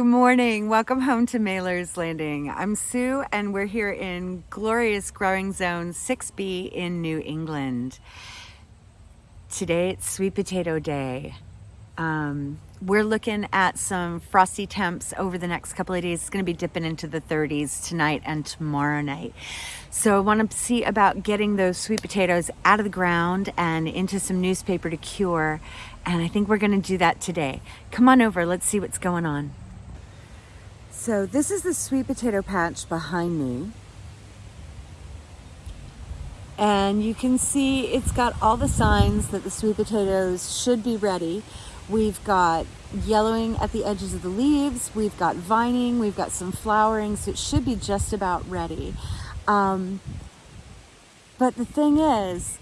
Good morning. Welcome home to Mailer's Landing. I'm Sue and we're here in glorious growing zone 6B in New England. Today it's sweet potato day. Um, we're looking at some frosty temps over the next couple of days. It's going to be dipping into the 30s tonight and tomorrow night. So I want to see about getting those sweet potatoes out of the ground and into some newspaper to cure. And I think we're going to do that today. Come on over. Let's see what's going on. So this is the sweet potato patch behind me. And you can see it's got all the signs that the sweet potatoes should be ready. We've got yellowing at the edges of the leaves. We've got vining. We've got some flowering. So it should be just about ready. Um, but the thing is,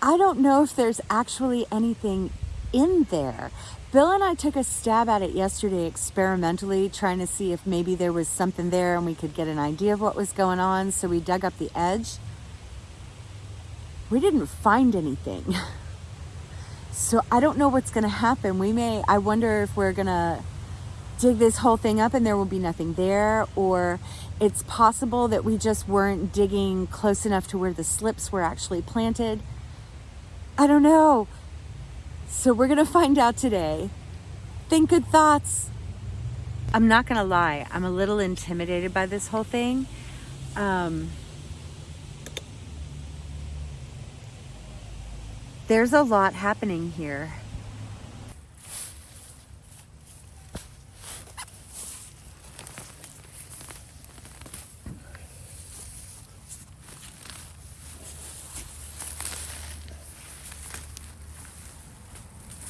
I don't know if there's actually anything in there. Bill and I took a stab at it yesterday experimentally, trying to see if maybe there was something there and we could get an idea of what was going on. So we dug up the edge. We didn't find anything. So I don't know what's going to happen. We may, I wonder if we're going to dig this whole thing up and there will be nothing there, or it's possible that we just weren't digging close enough to where the slips were actually planted. I don't know. So we're to find out today. Think good thoughts. I'm not to lie. I'm a little intimidated by this whole thing. Um, There's a lot happening here.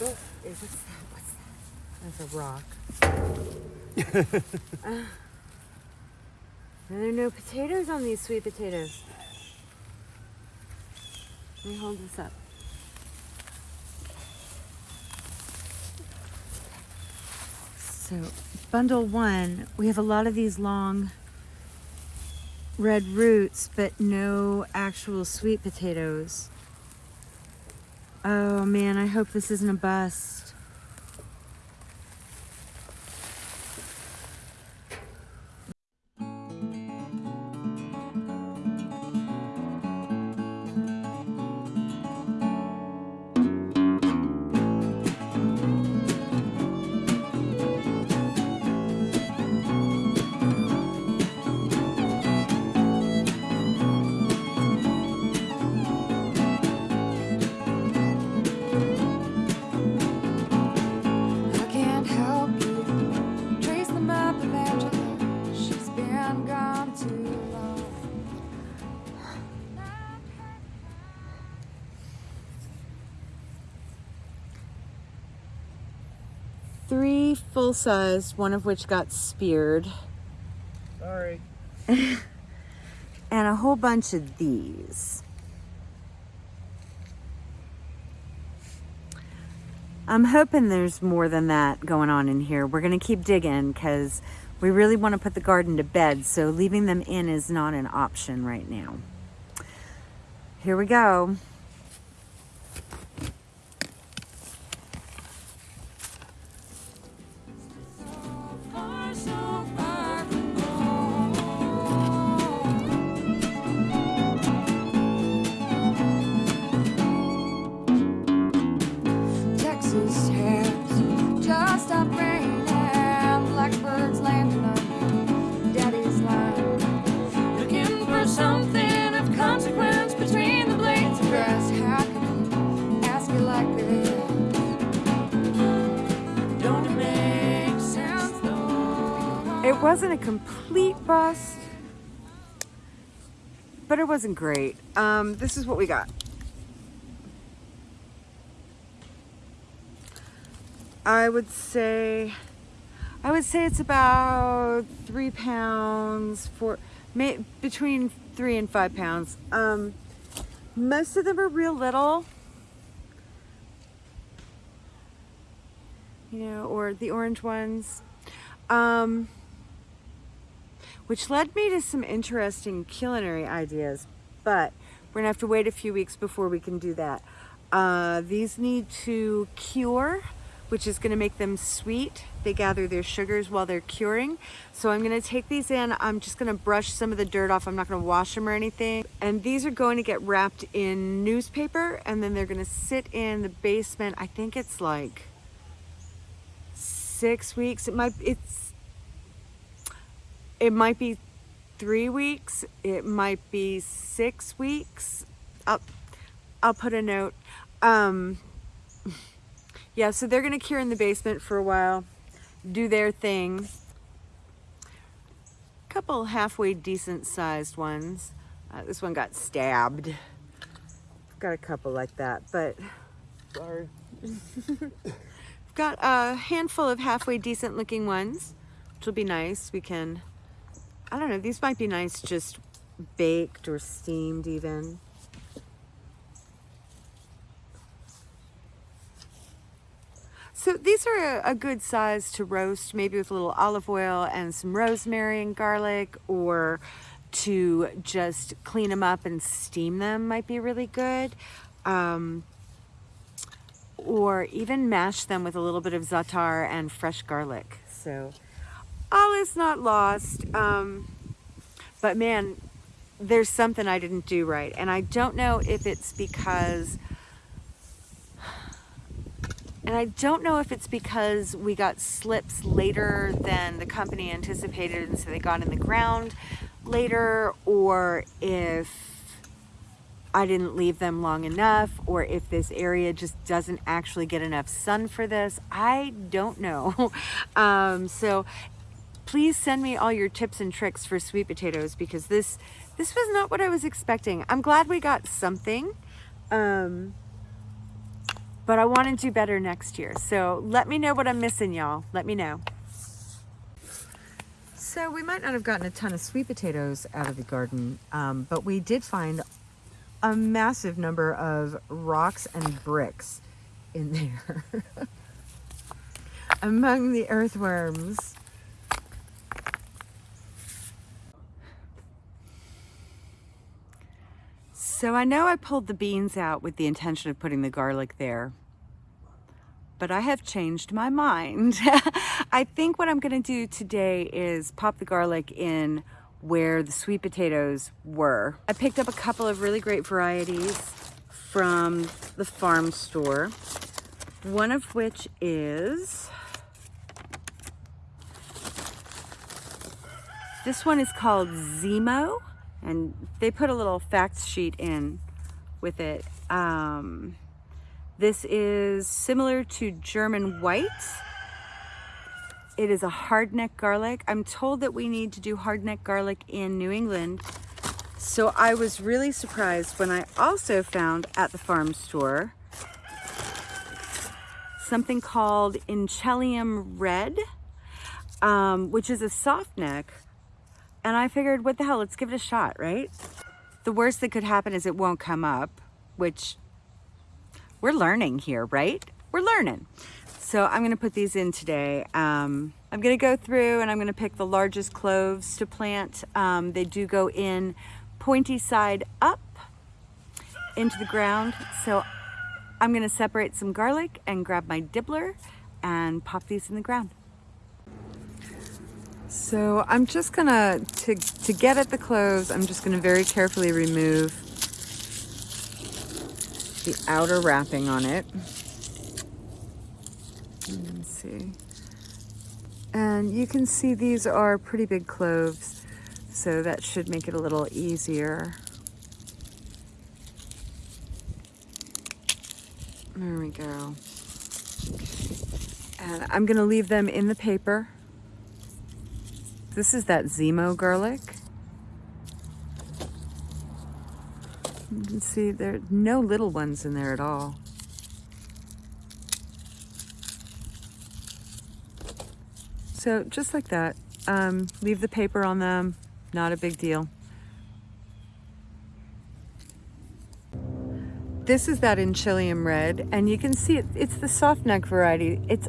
Oh, is this, what's Rock. uh, there are no potatoes on these sweet potatoes. Let me hold this up. So bundle one, we have a lot of these long red roots, but no actual sweet potatoes. Oh man, I hope this isn't a bust. Three full size, one of which got speared. Sorry. and a whole bunch of these. I'm hoping there's more than that going on in here. We're going to keep digging because we really want to put the garden to bed. So leaving them in is not an option right now. Here we go. Bust, but it wasn't great. Um, this is what we got. I would say, I would say it's about three pounds, for may, between three and five pounds. Um, most of them are real little. You know, or the orange ones. Um, which led me to some interesting culinary ideas, but we're gonna have to wait a few weeks before we can do that. Uh, these need to cure which is gonna make them sweet. They gather their sugars while they're curing. So I'm gonna take these in. I'm just gonna brush some of the dirt off. I'm not gonna wash them or anything. And these are going to get wrapped in newspaper and then they're gonna sit in the basement. I think it's like six weeks. It might, it's, it might be three weeks. It might be six weeks. I'll, I'll put a note. Um, yeah, so they're gonna cure in the basement for a while, do their thing. Couple halfway decent sized ones. Uh, this one got stabbed. Got a couple like that, but Sorry. got a handful of halfway decent looking ones, which will be nice. We can, I don't know, these might be nice just baked or steamed even. So these are a, a, good size to roast, maybe with a little olive oil and some rosemary and garlic, or to just clean them up and steam them might be really good. Um, or even mash them with a little bit of za'atar and fresh garlic. So all is not lost. Um, but man, there's something I didn't do right. And I don't know if it's because and I don't know if it's because we got slips later than the company anticipated and so they got in the ground later or if I didn't leave them long enough or if this area just doesn't actually get enough sun for this. I don't know. um, so please send me all your tips and tricks for sweet potatoes because this this was not what I was expecting. I'm glad we got something. Um, but I want to do better next year. So let me know what I'm missing, y'all. Let me know. So we might not have gotten a ton of sweet potatoes out of the garden, um, but we did find a massive number of rocks and bricks in there. Among the earthworms. So I know I pulled the beans out with the intention of putting the garlic there, but I have changed my mind. I think what I'm gonna do today is pop the garlic in where the sweet potatoes were. I picked up a couple of really great varieties from the farm store, one of which is, this one is called Zemo and they put a little facts sheet in with it. Um, this is similar to German white. It is a hardneck garlic. I'm told that we need to do hardneck garlic in New England. So I was really surprised when I also found at the farm store something called Inchelium Red, um, which is a soft neck and I figured, what the hell, let's give it a shot, right? The worst that could happen is it won't come up, which we're learning here, right? We're learning. So I'm gonna put these in today. Um, I'm gonna go through and I'm gonna pick the largest cloves to plant. Um, they do go in pointy side up into the ground. So I'm gonna separate some garlic and grab my dibbler and pop these in the ground. So I'm just gonna, to, to get at the cloves, I'm just gonna very carefully remove the outer wrapping on it. Let's see. And you can see these are pretty big cloves, so that should make it a little easier. There we go. And I'm gonna leave them in the paper this is that Zemo garlic. You can see there are no little ones in there at all. So just like that, um, leave the paper on them, not a big deal. This is that Inchelium red, and you can see it, it's the soft neck variety. It's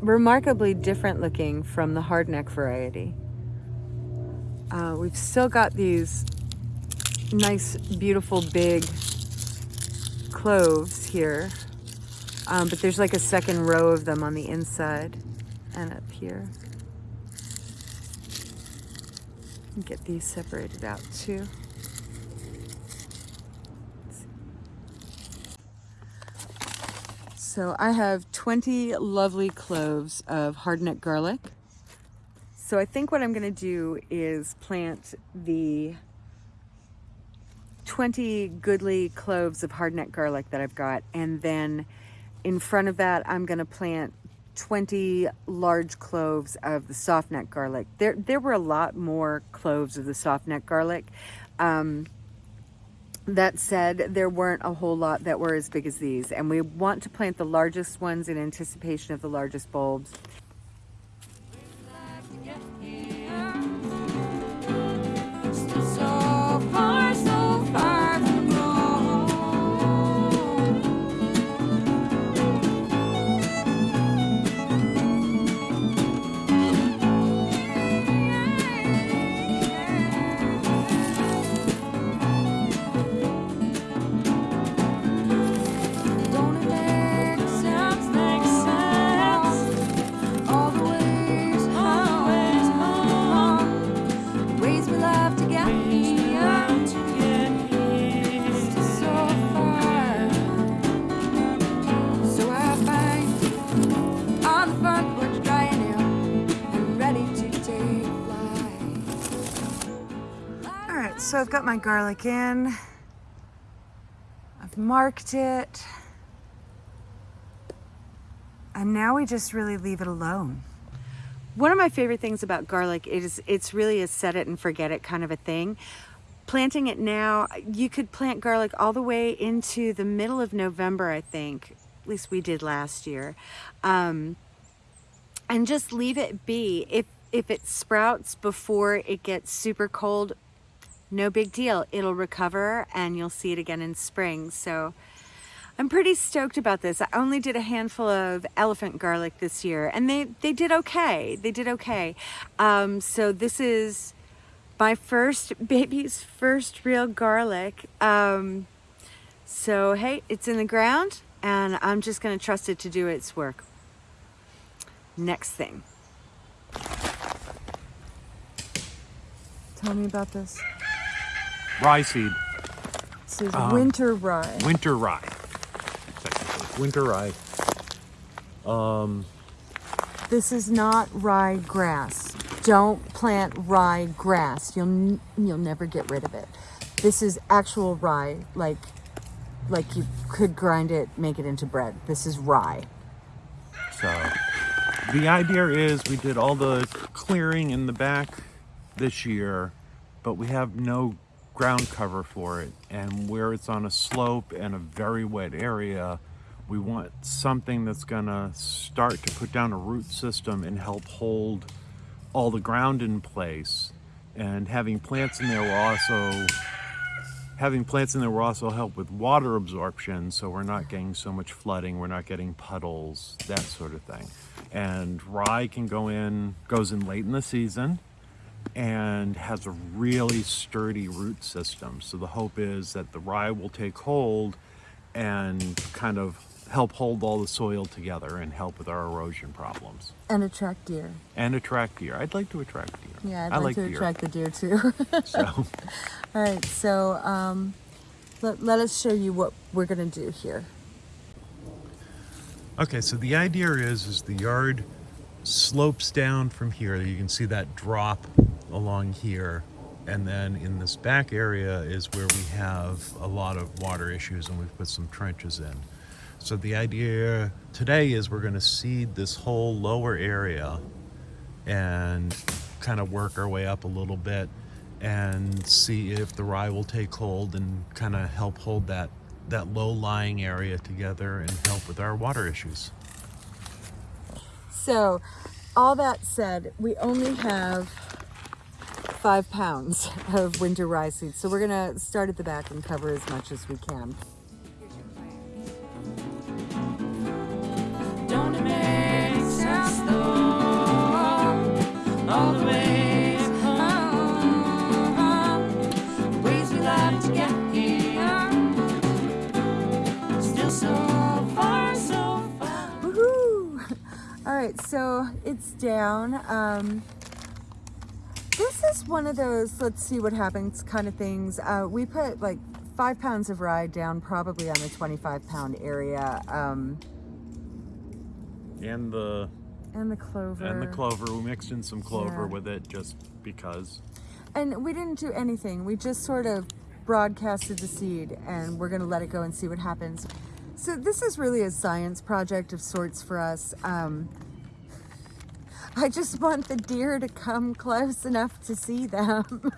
remarkably different looking from the hardneck variety. Uh, we've still got these nice, beautiful, big cloves here. Um, but there's like a second row of them on the inside and up here. Get these separated out too. So I have 20 lovely cloves of hardneck garlic. So I think what I'm gonna do is plant the 20 goodly cloves of hardneck garlic that I've got. And then in front of that, I'm gonna plant 20 large cloves of the softneck garlic. There, there were a lot more cloves of the softneck garlic. Um, that said, there weren't a whole lot that were as big as these, and we want to plant the largest ones in anticipation of the largest bulbs. So I've got my garlic in. I've marked it. And now we just really leave it alone. One of my favorite things about garlic is it's really a set it and forget it kind of a thing. Planting it now, you could plant garlic all the way into the middle of November, I think. At least we did last year. Um, and just leave it be. If, if it sprouts before it gets super cold, no big deal. It'll recover and you'll see it again in spring. So I'm pretty stoked about this. I only did a handful of elephant garlic this year and they, they did okay. They did okay. Um, so this is my first baby's first real garlic. Um, so hey, it's in the ground and I'm just gonna trust it to do its work. Next thing. Tell me about this. Rye seed. This is um, winter rye. Winter rye. Winter rye. Um, this is not rye grass. Don't plant rye grass. You'll you'll never get rid of it. This is actual rye, like like you could grind it, make it into bread. This is rye. So the idea is we did all the clearing in the back this year, but we have no ground cover for it and where it's on a slope and a very wet area we want something that's gonna start to put down a root system and help hold all the ground in place. And having plants in there will also having plants in there will also help with water absorption so we're not getting so much flooding we're not getting puddles that sort of thing. And rye can go in goes in late in the season and has a really sturdy root system. So the hope is that the rye will take hold and kind of help hold all the soil together and help with our erosion problems. And attract deer. And attract deer. I'd like to attract deer. Yeah, I'd like, like to deer. attract the deer too. so. All right, so um, let, let us show you what we're gonna do here. Okay, so the idea is, is the yard slopes down from here. You can see that drop along here. And then in this back area is where we have a lot of water issues and we've put some trenches in. So the idea today is we're gonna seed this whole lower area and kind of work our way up a little bit and see if the rye will take hold and kind of help hold that that low-lying area together and help with our water issues. So all that said, we only have five pounds of winter rye seeds. So we're gonna start at the back and cover as much as we can. All right, so so it's down. Um, is one of those let's see what happens kind of things. Uh, we put like five pounds of rye down probably on a 25 pound area. Um, And the and the clover. and the clover. We mixed in some clover Yeah. with it just because. And we didn't do anything. We just sort of broadcasted the seed and we're going to let it go and see what happens. So this is really a science project of sorts for us. Um, I just want the deer to come close enough to see them.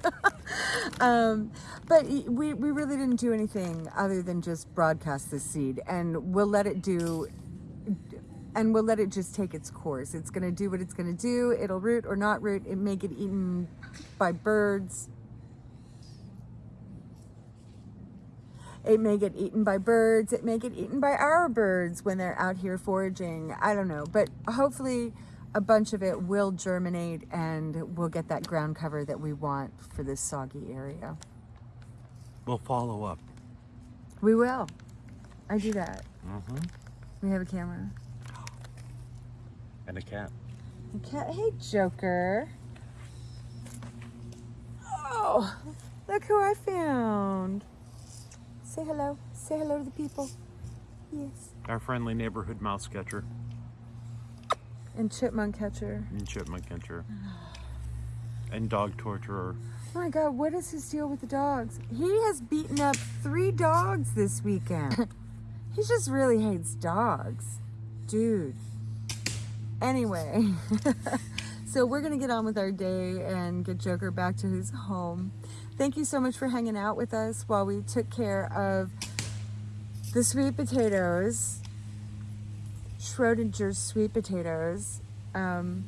um, but we, we really didn't do anything other than just broadcast this seed and we'll let it do and we'll let it just take its course. It's going to do what it's going to do. It'll root or not root. It may get eaten by birds. It may get eaten by birds. It may get eaten by our birds when they're out here foraging. I don't know. But hopefully a bunch of it will germinate and we'll get that ground cover that we want for this soggy area. We'll follow up. We will. I do that. Mm-hmm. We have a camera. And a cat. Okay. Hey, Joker. Oh, look who I found. Say hello. Say hello to the people. Yes. Our friendly neighborhood mouse catcher And chipmunk catcher. and chipmunk catcher. And dog torturer. Oh my God, what is his deal with the dogs? He has beaten up three dogs this weekend. he just really hates dogs. Dude. Anyway, so we're going to get on with our day and get Joker back to his home. Thank you so much for hanging out with us while we took care of the sweet potatoes, Schrodinger's sweet potatoes. Um,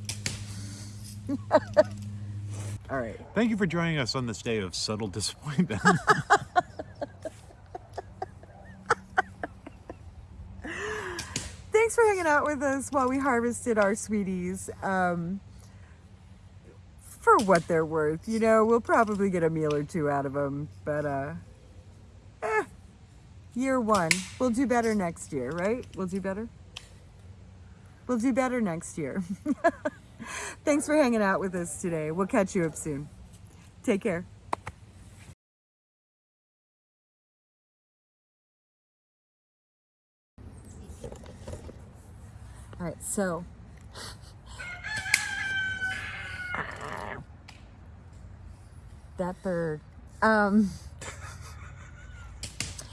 all right. Thank you for joining us on this day of subtle disappointment. Thanks for hanging out with us while we harvested our sweeties. Um, for what they're worth, you know, we'll probably get a meal or two out of them, but uh, eh, year one. We'll do better next year, right? We'll do better. We'll do better next year. Thanks for hanging out with us today. We'll catch you up soon. Take care. All right, so that bird. Um,